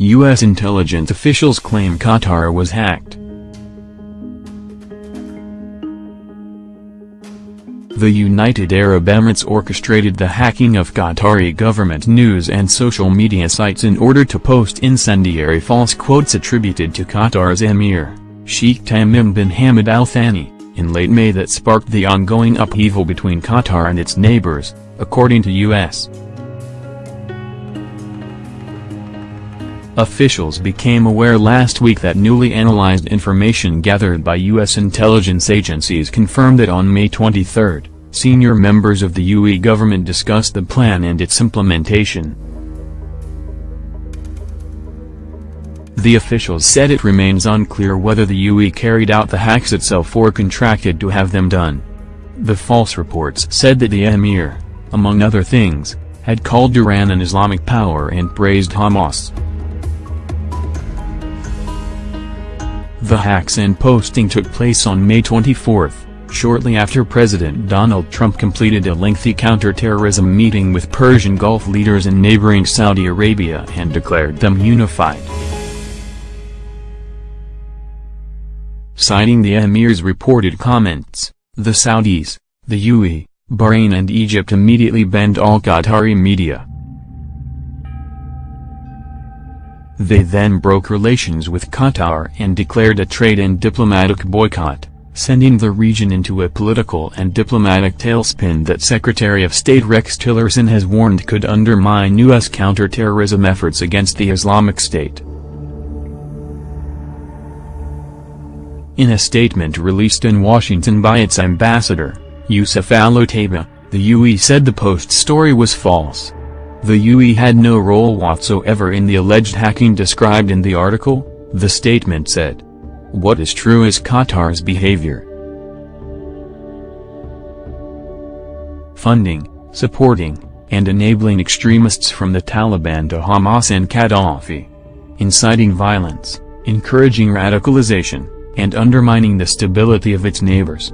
U.S. intelligence officials claim Qatar was hacked. The United Arab Emirates orchestrated the hacking of Qatari government news and social media sites in order to post incendiary false quotes attributed to Qatar's emir, Sheikh Tamim bin Hamad Al Thani, in late May that sparked the ongoing upheaval between Qatar and its neighbors, according to U.S. Officials became aware last week that newly analyzed information gathered by U.S. intelligence agencies confirmed that on May 23, senior members of the UAE government discussed the plan and its implementation. The officials said it remains unclear whether the UAE carried out the hacks itself or contracted to have them done. The false reports said that the emir, among other things, had called Iran an Islamic power and praised Hamas. The hacks and posting took place on May 24, shortly after President Donald Trump completed a lengthy counterterrorism meeting with Persian Gulf leaders in neighboring Saudi Arabia and declared them unified. Citing the emir's reported comments, the Saudis, the UAE, Bahrain and Egypt immediately banned all Qatari media. They then broke relations with Qatar and declared a trade and diplomatic boycott, sending the region into a political and diplomatic tailspin that Secretary of State Rex Tillerson has warned could undermine U.S. counterterrorism efforts against the Islamic State. In a statement released in Washington by its ambassador, Youssef Al-Otaiba, the UAE said the Post story was false. The UAE had no role whatsoever in the alleged hacking described in the article, the statement said. What is true is Qatar's behavior. Funding, supporting, and enabling extremists from the Taliban to Hamas and Gaddafi. Inciting violence, encouraging radicalization, and undermining the stability of its neighbors.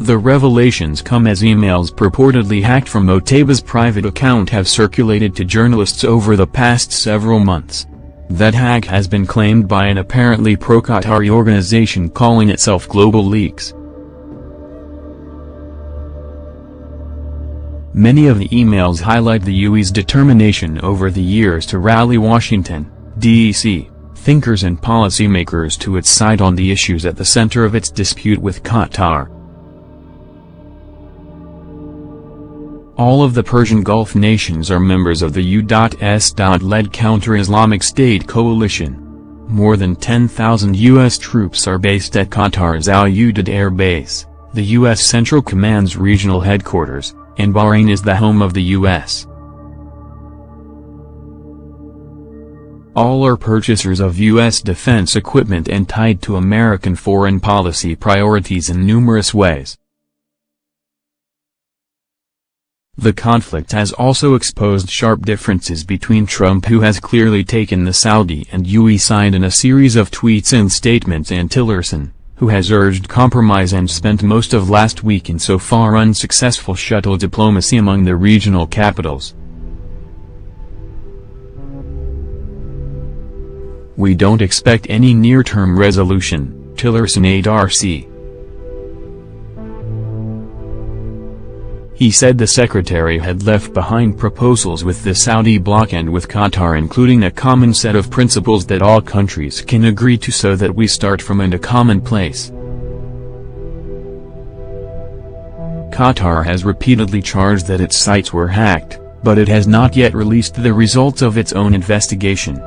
The revelations come as emails purportedly hacked from Otaiba's private account have circulated to journalists over the past several months. That hack has been claimed by an apparently pro-Qatari organization calling itself Global Leaks. Many of the emails highlight the UAE's determination over the years to rally Washington, D.C., thinkers and policymakers to its side on the issues at the center of its dispute with Qatar. All of the Persian Gulf nations are members of the U.S.-led counter-Islamic State coalition. More than 10,000 U.S. troops are based at Qatar's Al Udeid Air Base, the U.S. Central Command's regional headquarters, and Bahrain is the home of the U.S. All are purchasers of U.S. defense equipment and tied to American foreign policy priorities in numerous ways. The conflict has also exposed sharp differences between Trump who has clearly taken the Saudi and UAE side in a series of tweets and statements and Tillerson, who has urged compromise and spent most of last week in so far unsuccessful shuttle diplomacy among the regional capitals. We don't expect any near-term resolution, Tillerson ADRC. He said the secretary had left behind proposals with the Saudi bloc and with Qatar including a common set of principles that all countries can agree to so that we start from a common place. Qatar has repeatedly charged that its sites were hacked, but it has not yet released the results of its own investigation.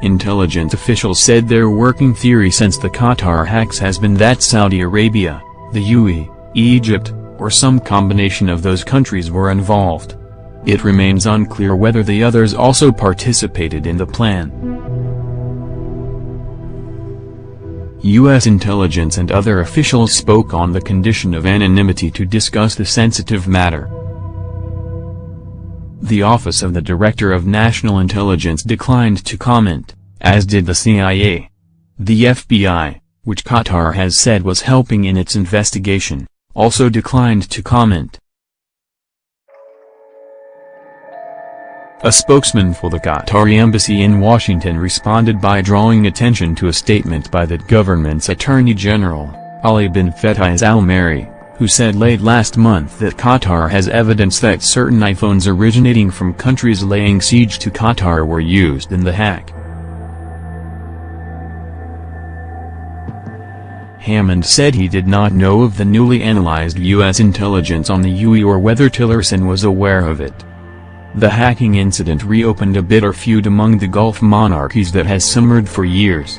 Intelligence officials said their working theory since the Qatar hacks has been that Saudi Arabia, the UAE, Egypt, or some combination of those countries were involved. It remains unclear whether the others also participated in the plan. U.S. intelligence and other officials spoke on the condition of anonymity to discuss the sensitive matter. The Office of the Director of National Intelligence declined to comment, as did the CIA. The FBI, which Qatar has said was helping in its investigation, also declined to comment. A spokesman for the Qatari embassy in Washington responded by drawing attention to a statement by the government's Attorney General, Ali bin Fetais al-Marri, who said late last month that Qatar has evidence that certain iPhones originating from countries laying siege to Qatar were used in the hack. Hammond said he did not know of the newly analyzed U.S. intelligence on the UE or whether Tillerson was aware of it. The hacking incident reopened a bitter feud among the Gulf monarchies that has simmered for years.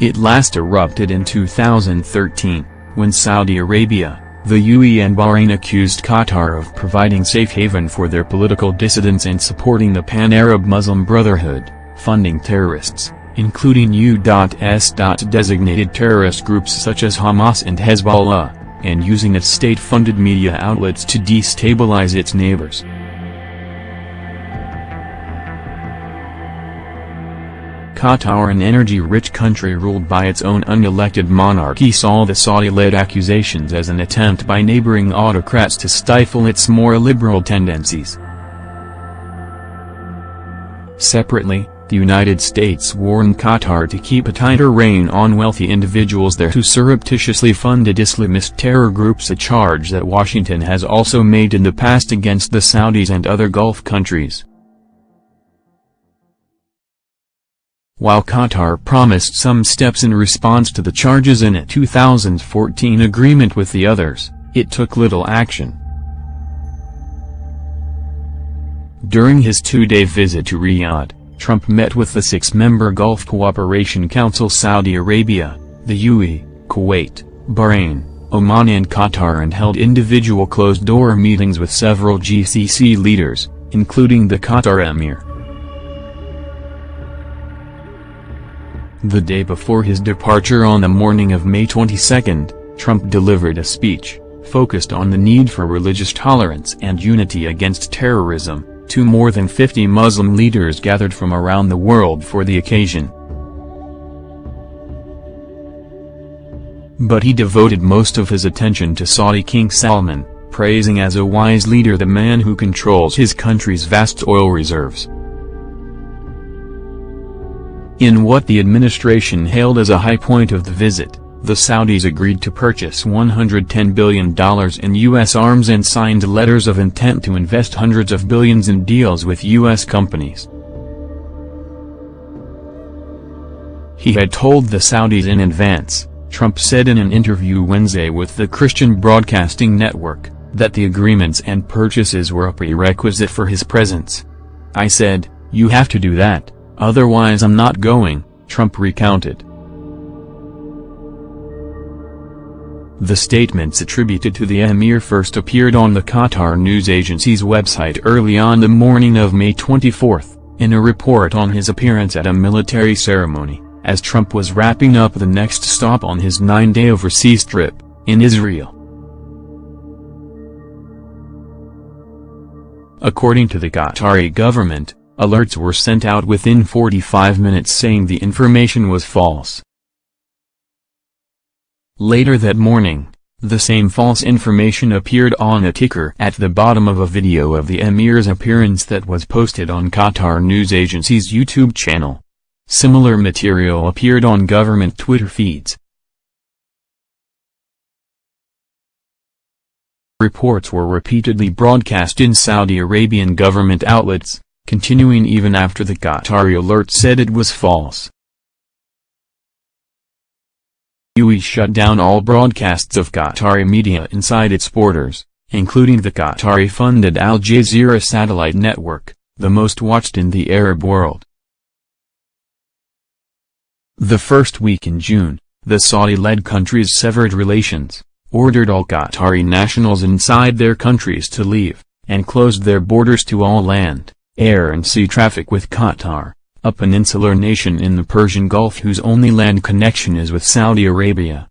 It last erupted in 2013, when Saudi Arabia, the UAE and Bahrain accused Qatar of providing safe haven for their political dissidents and supporting the Pan-Arab Muslim Brotherhood, funding terrorists including U.S. designated terrorist groups such as Hamas and Hezbollah, and using its state-funded media outlets to destabilize its neighbors. Qatar an energy-rich country ruled by its own unelected monarchy saw the Saudi-led accusations as an attempt by neighboring autocrats to stifle its more liberal tendencies. Separately, the United States warned Qatar to keep a tighter rein on wealthy individuals there who surreptitiously funded Islamist terror groups a charge that Washington has also made in the past against the Saudis and other Gulf countries. While Qatar promised some steps in response to the charges in a 2014 agreement with the others, it took little action. During his two-day visit to Riyadh, Trump met with the six-member Gulf Cooperation Council Saudi Arabia, the UAE, Kuwait, Bahrain, Oman and Qatar and held individual closed-door meetings with several GCC leaders, including the Qatar Emir. The day before his departure on the morning of May 22, Trump delivered a speech, focused on the need for religious tolerance and unity against terrorism, to more than 50 Muslim leaders gathered from around the world for the occasion. But he devoted most of his attention to Saudi King Salman, praising as a wise leader the man who controls his country's vast oil reserves. In what the administration hailed as a high point of the visit, the Saudis agreed to purchase $110 billion in U.S. arms and signed letters of intent to invest hundreds of billions in deals with U.S. companies. He had told the Saudis in advance, Trump said in an interview Wednesday with the Christian Broadcasting Network, that the agreements and purchases were a prerequisite for his presence. I said, you have to do that, otherwise I'm not going, Trump recounted. The statements attributed to the emir first appeared on the Qatar news agency's website early on the morning of May 24, in a report on his appearance at a military ceremony, as Trump was wrapping up the next stop on his nine-day overseas trip, in Israel. According to the Qatari government, alerts were sent out within 45 minutes saying the information was false. Later that morning, the same false information appeared on a ticker at the bottom of a video of the emir's appearance that was posted on Qatar news agency's YouTube channel. Similar material appeared on government Twitter feeds. Reports were repeatedly broadcast in Saudi Arabian government outlets, continuing even after the Qatari alert said it was false. UAE shut down all broadcasts of Qatari media inside its borders, including the Qatari-funded Al Jazeera satellite network, the most watched in the Arab world. The first week in June, the Saudi-led countries severed relations, ordered all Qatari nationals inside their countries to leave, and closed their borders to all land, air and sea traffic with Qatar a peninsular nation in the Persian Gulf whose only land connection is with Saudi Arabia.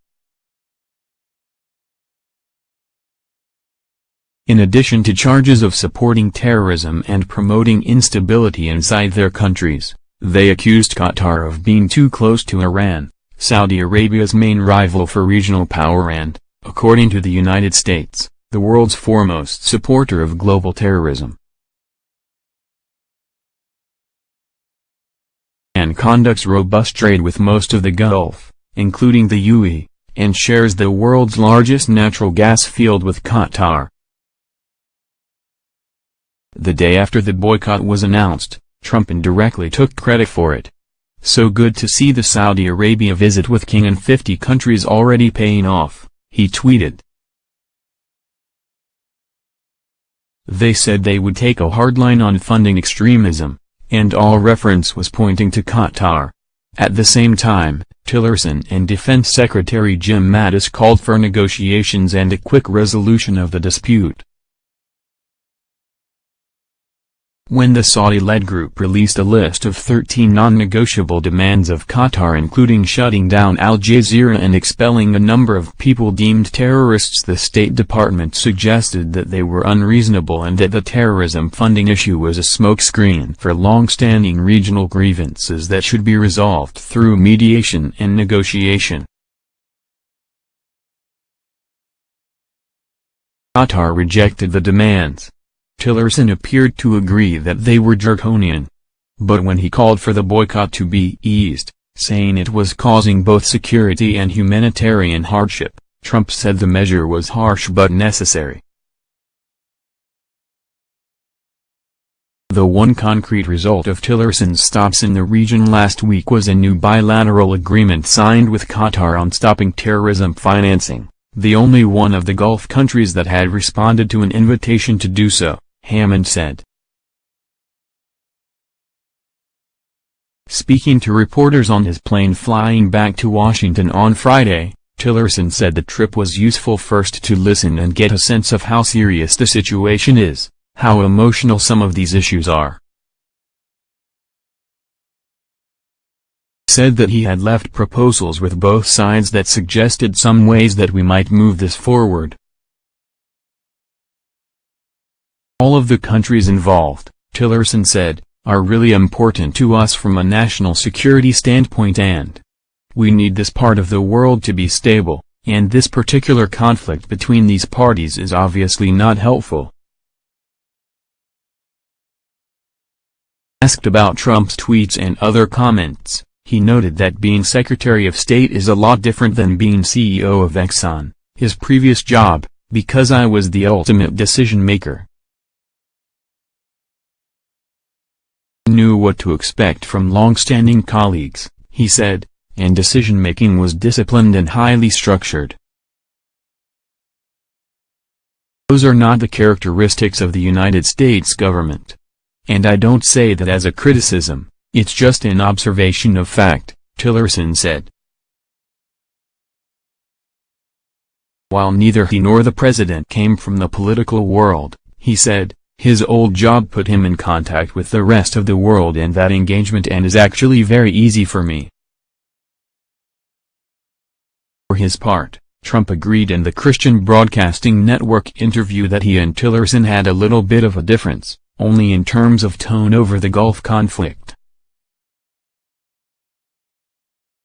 In addition to charges of supporting terrorism and promoting instability inside their countries, they accused Qatar of being too close to Iran, Saudi Arabia's main rival for regional power and, according to the United States, the world's foremost supporter of global terrorism. Conducts robust trade with most of the Gulf, including the UAE, and shares the world's largest natural gas field with Qatar. The day after the boycott was announced, Trump indirectly took credit for it. So good to see the Saudi Arabia visit with King and 50 countries already paying off, he tweeted. They said they would take a hard line on funding extremism, and all reference was pointing to Qatar. At the same time, Tillerson and Defense Secretary Jim Mattis called for negotiations and a quick resolution of the dispute. When the Saudi-led group released a list of 13 non-negotiable demands of Qatar including shutting down Al Jazeera and expelling a number of people deemed terrorists the State Department suggested that they were unreasonable and that the terrorism funding issue was a smokescreen for long-standing regional grievances that should be resolved through mediation and negotiation. Qatar rejected the demands. Tillerson appeared to agree that they were draconian. But when he called for the boycott to be eased, saying it was causing both security and humanitarian hardship, Trump said the measure was harsh but necessary. The one concrete result of Tillerson's stops in the region last week was a new bilateral agreement signed with Qatar on stopping terrorism financing, the only one of the Gulf countries that had responded to an invitation to do so. Hammond said. Speaking to reporters on his plane flying back to Washington on Friday, Tillerson said the trip was useful first to listen and get a sense of how serious the situation is, how emotional some of these issues are. said that he had left proposals with both sides that suggested some ways that we might move this forward. All of the countries involved, Tillerson said, are really important to us from a national security standpoint and we need this part of the world to be stable, and this particular conflict between these parties is obviously not helpful. Asked about Trump's tweets and other comments, he noted that being Secretary of State is a lot different than being CEO of Exxon, his previous job, because I was the ultimate decision-maker. Knew what to expect from long-standing colleagues, he said, and decision-making was disciplined and highly structured. Those are not the characteristics of the United States government. And I don't say that as a criticism, it's just an observation of fact, Tillerson said. While neither he nor the president came from the political world, he said, his old job put him in contact with the rest of the world and that engagement and is actually very easy for me. For his part, Trump agreed in the Christian Broadcasting Network interview that he and Tillerson had a little bit of a difference, only in terms of tone over the Gulf conflict.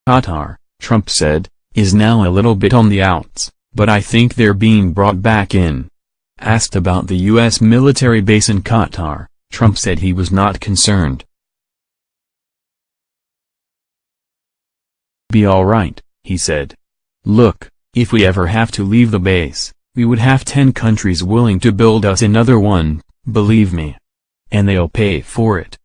Qatar, Trump said, is now a little bit on the outs, but I think they're being brought back in. Asked about the U.S. military base in Qatar, Trump said he was not concerned. Be alright, he said. Look, if we ever have to leave the base, we would have 10 countries willing to build us another one, believe me. And they'll pay for it.